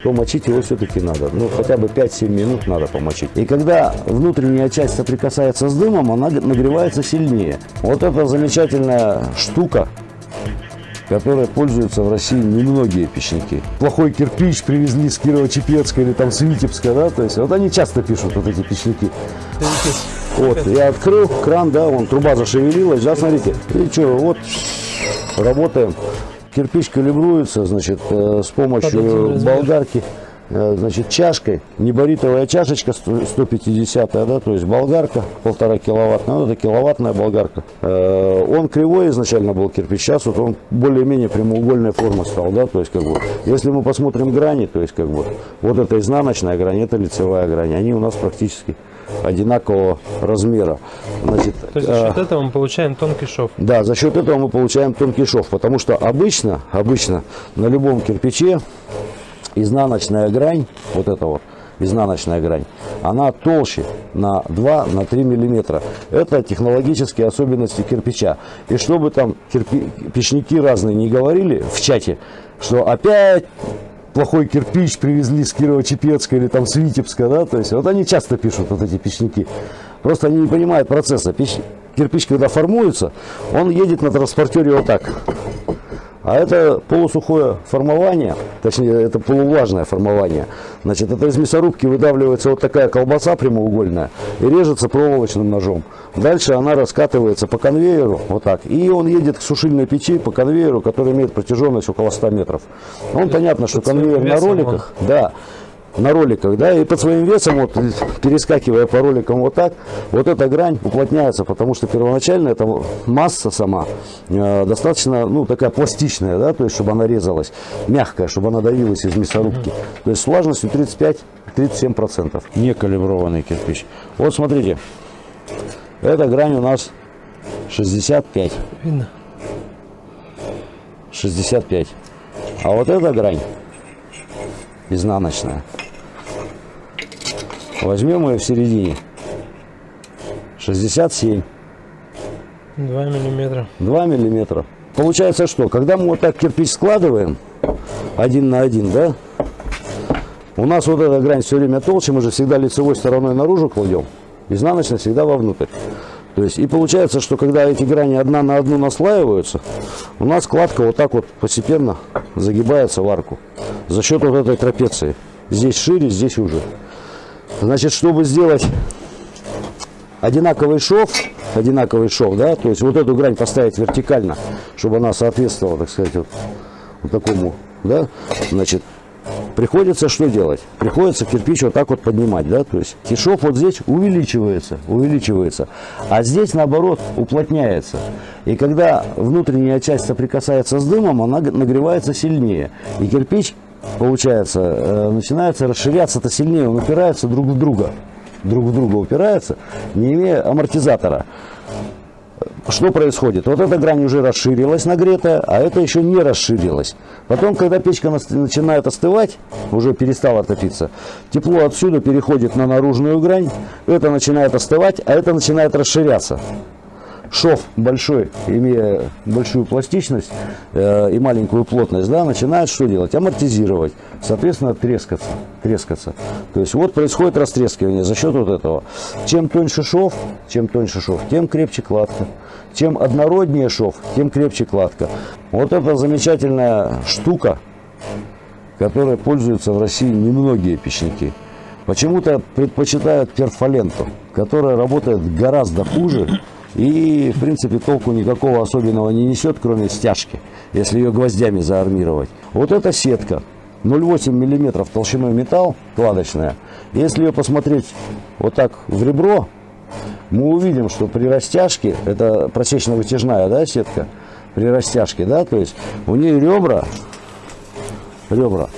то мочить его все-таки надо. Ну, хотя бы 5-7 минут надо помочить. И когда внутренняя часть соприкасается с дымом, она нагревается сильнее. Вот эта замечательная штука, которой пользуются в России немногие печники. Плохой кирпич привезли с Кирово-Чепецка или там с Витебска, да, то есть вот они часто пишут вот эти печники. Вот, я открыл кран, да, вон труба зашевелилась, да, смотрите. И что, вот, работаем. Кирпич калибруется, значит, э, с помощью болгарки, значит, чашкой, неборитовая чашечка 150, да, то есть болгарка, полтора киловаттная, ну, это киловаттная болгарка. Э, он кривой изначально был кирпич, сейчас вот он более-менее прямоугольной формы стал, да, то есть, как бы, если мы посмотрим грани, то есть, как бы, вот это изнаночная грань, это лицевая грань, они у нас практически одинакового размера. Значит, То есть за счет э, этого мы получаем тонкий шов? Да, за счет этого мы получаем тонкий шов, потому что обычно, обычно на любом кирпиче изнаночная грань, вот эта вот, изнаночная грань, она толще на 2-3 на миллиметра. Это технологические особенности кирпича. И чтобы там кирпи, печники разные не говорили в чате, что опять плохой кирпич привезли с Кирово-Чепецка или там с Витебска, да, то есть вот они часто пишут вот эти печники. Просто они не понимают процесса. Печ... Кирпич, когда формуется, он едет на транспортере вот так. А это полусухое формование, точнее, это полувлажное формование. Значит, это из мясорубки выдавливается вот такая колбаса прямоугольная и режется проволочным ножом. Дальше она раскатывается по конвейеру, вот так. И он едет к сушильной печи по конвейеру, который имеет протяженность около 100 метров. Он понятно, что конвейер на роликах, да, на роликах, да, и под своим весом, вот, перескакивая по роликам вот так, вот эта грань уплотняется, потому что первоначально эта масса сама э, достаточно, ну, такая пластичная, да, то есть, чтобы она резалась, мягкая, чтобы она давилась из мясорубки. То есть, с влажностью 35-37%. Некалиброванный кирпич. Вот, смотрите, эта грань у нас 65. Видно. 65. А вот эта грань изнаночная. Возьмем ее в середине. 67. 2 миллиметра. 2 миллиметра. Получается что? Когда мы вот так кирпич складываем, один на один, да? У нас вот эта грань все время толще, мы же всегда лицевой стороной наружу кладем, изнаночная всегда вовнутрь. То есть, и получается, что когда эти грани одна на одну наслаиваются, у нас складка вот так вот постепенно загибается в арку за счет вот этой трапеции. Здесь шире, здесь уже. Значит, чтобы сделать одинаковый шов, одинаковый шов, да, то есть вот эту грань поставить вертикально, чтобы она соответствовала, так сказать, вот, вот такому, да, значит, приходится что делать? Приходится кирпич вот так вот поднимать, да, то есть и шов вот здесь увеличивается, увеличивается, а здесь наоборот уплотняется. И когда внутренняя часть соприкасается с дымом, она нагревается сильнее, и кирпич получается, э, начинается расширяться-то сильнее, он упирается друг в друга, друг в друга упирается, не имея амортизатора. Что происходит? Вот эта грань уже расширилась нагретая, а это еще не расширилась. Потом, когда печка начинает остывать, уже перестала топиться, тепло отсюда переходит на наружную грань, это начинает остывать, а это начинает расширяться шов большой, имея большую пластичность э, и маленькую плотность, да, начинает что делать? Амортизировать, соответственно, трескаться, трескаться. То есть вот происходит растрескивание за счет вот этого. Чем тоньше шов, чем тоньше шов, тем крепче кладка. Чем однороднее шов, тем крепче кладка. Вот эта замечательная штука, которой пользуются в России немногие печники. Почему-то предпочитают перфоленту, которая работает гораздо хуже, и, в принципе, толку никакого особенного не несет, кроме стяжки, если ее гвоздями заармировать. Вот эта сетка. 0,8 мм толщиной металл, кладочная. Если ее посмотреть вот так в ребро, мы увидим, что при растяжке, это просечно-вытяжная да, сетка, при растяжке, да, то есть у нее ребра, ребра,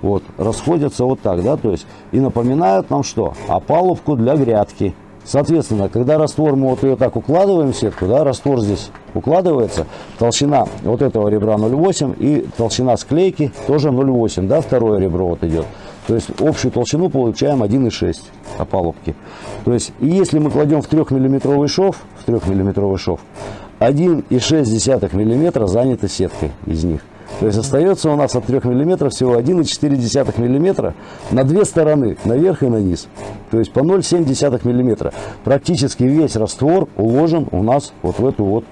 вот, расходятся вот так, да, то есть и напоминают нам что? Опалубку для грядки. Соответственно, когда раствор, мы вот ее так укладываем в сетку, да, раствор здесь укладывается, толщина вот этого ребра 0,8 и толщина склейки тоже 0,8, да, второе ребро вот идет. То есть общую толщину получаем 1,6 опалубки. То есть, если мы кладем в 3 миллиметровый шов, в 3 миллиметровый шов, 1,6 миллиметра занято сеткой из них. То есть остается у нас от 3 мм всего 1,4 мм на две стороны, наверх и на низ. То есть по 0,7 мм. Практически весь раствор уложен у нас вот в эту вот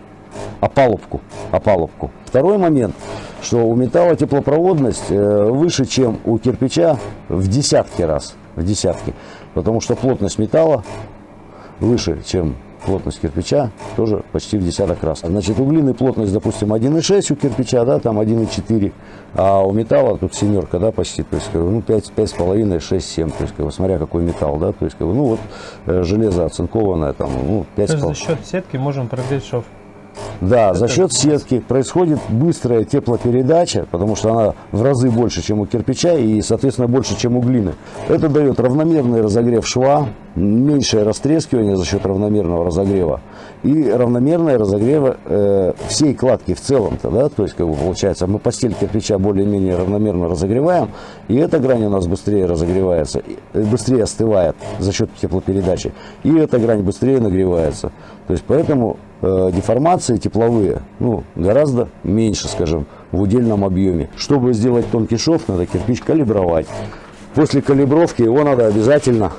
опалубку. опалубку. Второй момент, что у металла теплопроводность э, выше, чем у кирпича в десятки раз. В десятки. Потому что плотность металла выше, чем плотность кирпича, тоже почти в десяток раз. Значит, у глины плотность, допустим, 1,6 у кирпича, да, там 1,4, а у металла тут семерка, да, почти, то есть, ну, 5, 5,5, 6, 7, то есть, как бы, смотря какой металл, да, то есть, как бы, ну, вот э, железо оцинкованное, там, ну, 5 То есть за счет сетки можем прогреть шов. Да, за счет сетки происходит быстрая теплопередача, потому что она в разы больше, чем у кирпича и, соответственно, больше, чем у глины. Это дает равномерный разогрев шва, меньшее растрескивание за счет равномерного разогрева и равномерное разогрева э, всей кладки в целом-то, да, то есть, как бы получается, мы постель кирпича более-менее равномерно разогреваем, и эта грань у нас быстрее разогревается, быстрее остывает за счет теплопередачи, и эта грань быстрее нагревается. То есть, поэтому э, деформации тепловые ну, гораздо меньше, скажем, в удельном объеме. Чтобы сделать тонкий шов, надо кирпич калибровать. После калибровки его надо обязательно,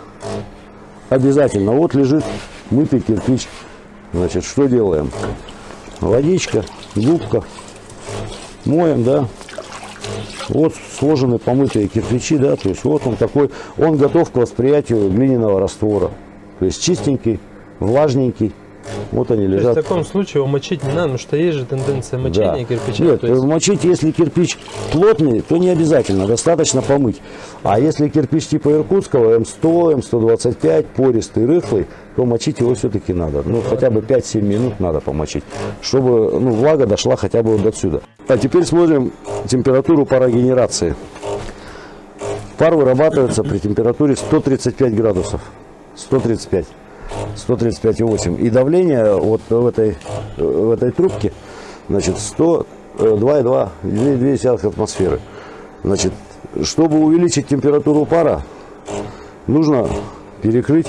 обязательно, вот лежит мытый кирпич. Значит, что делаем? Водичка, губка, моем, да. Вот сложены помытые кирпичи, да, то есть вот он такой, он готов к восприятию глиняного раствора. То есть чистенький, влажненький. Вот они То есть лежат. в таком случае его мочить не надо, потому что есть же тенденция мочения кирпича. Нет, есть мочить, если кирпич плотный, то не обязательно, достаточно помыть. А если кирпич типа иркутского, М100, М125, пористый, рыхлый, то мочить его все-таки надо. Ну, хотя бы 5-7 минут надо помочить, чтобы ну, влага дошла хотя бы вот до сюда. А теперь смотрим температуру парогенерации. Пар вырабатывается при температуре 135 градусов. 135. 135,8. И давление вот в этой, в этой трубке, значит, 102,2 2 атмосферы. Значит, чтобы увеличить температуру пара, нужно перекрыть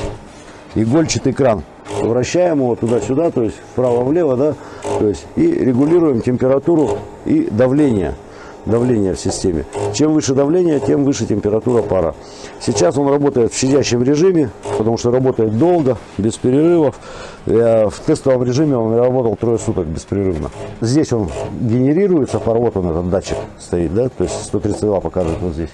игольчатый кран. Вращаем его туда-сюда, то есть вправо-влево, да, то есть и регулируем температуру и давление давление в системе. Чем выше давление, тем выше температура пара. Сейчас он работает в щадящем режиме, потому что работает долго, без перерывов. В тестовом режиме он работал трое суток беспрерывно. Здесь он генерируется, пар, вот он этот датчик стоит, да, то есть 132 показывает вот здесь.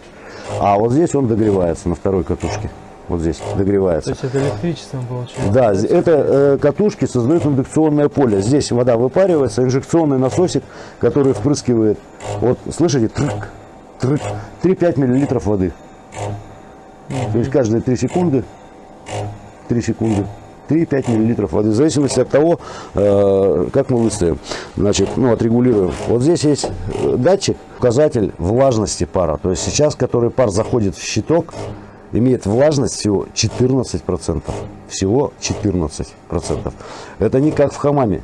А вот здесь он догревается на второй катушке. Вот здесь догревается. То есть это электричеством получается? Да, это э, катушки создают индукционное поле. Здесь вода выпаривается, инжекционный насосик, который впрыскивает, вот слышите, трык, трык, 3-5 миллилитров воды. То есть каждые 3 секунды, 3 секунды, 3-5 миллилитров воды, в зависимости от того, э, как мы выставим, значит, ну, отрегулируем. Вот здесь есть э, датчик, указатель влажности пара. То есть сейчас, который пар заходит в щиток, имеет влажность всего 14%. Всего 14%. Это не как в хамаме,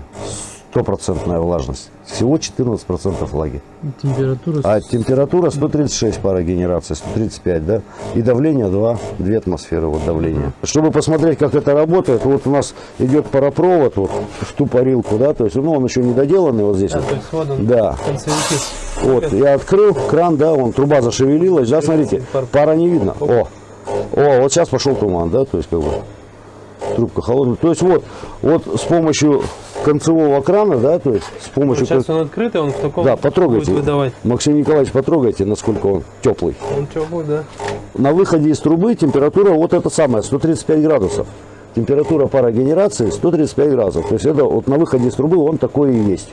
стопроцентная влажность. Всего 14% влаги. Температура? А температура 136 пара генерации, 135, да? И давление 2, 2 атмосферы вот давление. Чтобы посмотреть, как это работает, вот у нас идет паропровод вот в ту парилку, да, то есть, ну, он еще не доделанный вот здесь. Да, вот. то есть вот он, Да. Вот, я открыл кран, да, он, труба зашевелилась, да, смотрите, пара не видно. О, о, вот сейчас пошел туман, да, то есть как бы трубка холодная. То есть вот, вот с помощью концевого крана, да, то есть с помощью... Сейчас он открытый, он в таком Да, потрогайте. будет выдавать. Максим Николаевич, потрогайте, насколько он теплый. Он теплый, да? На выходе из трубы температура вот это самое, 135 градусов. Температура парогенерации 135 градусов. То есть это вот на выходе из трубы он такой и есть.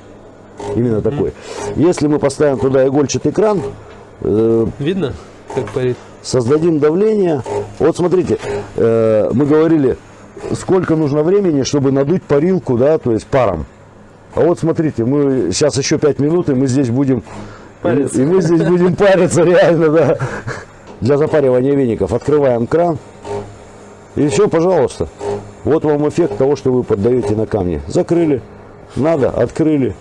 Именно такой. Если мы поставим туда игольчатый кран, э, Видно, как парит? Создадим давление. Вот смотрите, э, мы говорили, сколько нужно времени, чтобы надуть парилку, да, то есть паром. А вот смотрите, мы сейчас еще 5 минут, и мы здесь будем Париться. И мы здесь будем париться, реально, да. Для запаривания веников открываем кран. И все, пожалуйста. Вот вам эффект того, что вы поддаете на камни. Закрыли, надо, открыли.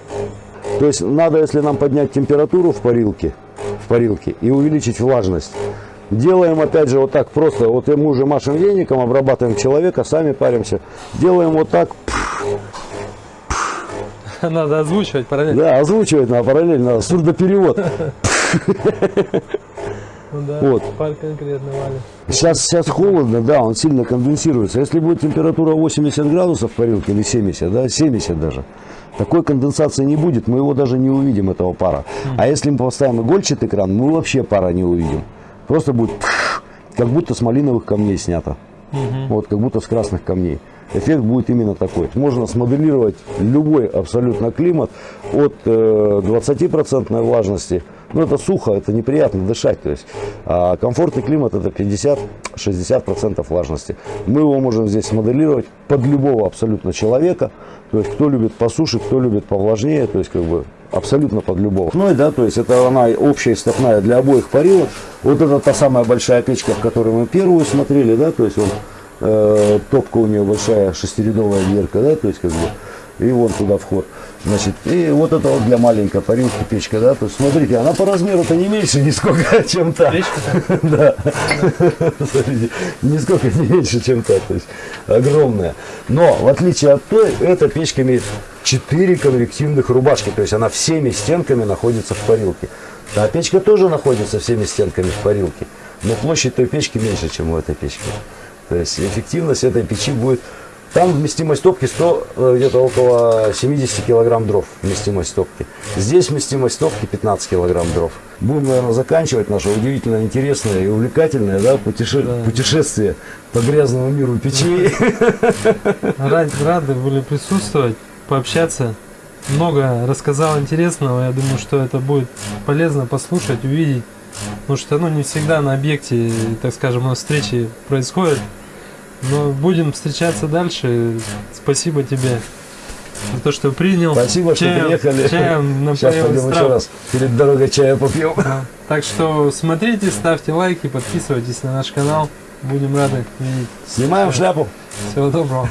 То есть надо, если нам поднять температуру в парилке, в парилке и увеличить влажность, делаем опять же вот так просто. Вот мы уже машем веником, обрабатываем человека, сами паримся. Делаем вот так. Надо озвучивать параллельно. Да, озвучивать надо параллельно, сурдоперевод. Ну да, Вот. конкретно валит. Сейчас, сейчас холодно, да, он сильно конденсируется. Если будет температура 80 градусов в парилке или 70, да, 70 даже, такой конденсации не будет, мы его даже не увидим, этого пара. А если мы поставим игольчатый кран, мы вообще пара не увидим. Просто будет как будто с малиновых камней снято. Вот, как будто с красных камней. Эффект будет именно такой. Можно смоделировать любой абсолютно климат от э, 20% влажности. Ну, это сухо, это неприятно дышать. То есть, а комфортный климат это 50-60% влажности. Мы его можем здесь смоделировать под любого абсолютно человека. То есть, кто любит по суше, кто любит повлажнее. То есть, как бы абсолютно под любого. Ну и да, то есть это она общая стопная для обоих парилок. Вот это та самая большая печка, в которой мы первую смотрели, да, то есть он э, топка у нее большая, шестирядовая дверка, да, то есть как бы, и вон туда вход. Значит, и вот это вот для маленькой парилки печка, да, то есть смотрите, она по размеру-то не меньше нисколько, чем та. Да. Смотрите, нисколько не меньше, чем та, то есть огромная. Но, в отличие от той, эта печка имеет 4 конвективных рубашки, то есть она всеми стенками находится в парилке. Та печка тоже находится всеми стенками в парилке, но площадь той печки меньше, чем у этой печки. То есть эффективность этой печи будет... Там вместимость топки 100, э, где-то около 70 килограмм дров вместимость топки. Здесь вместимость топки 15 килограмм дров. Будем, наверное, заканчивать наше удивительно интересное и увлекательное да, путеше- путешествие по грязному миру печей. Рад- Рады были присутствовать, пообщаться. Много рассказал интересного. Я думаю, что это будет полезно послушать, увидеть. Потому что ну, не всегда на объекте, так скажем, на встрече происходит. Но будем встречаться дальше. Спасибо тебе за то, что принял. Спасибо, что Чаем- приехали. Чаем Сейчас пойдем еще раз перед дорогой чая попьем. Да. Так что смотрите, ставьте лайки, подписывайтесь на наш канал. Будем рады видеть. Снимаем шляпу. Всего доброго.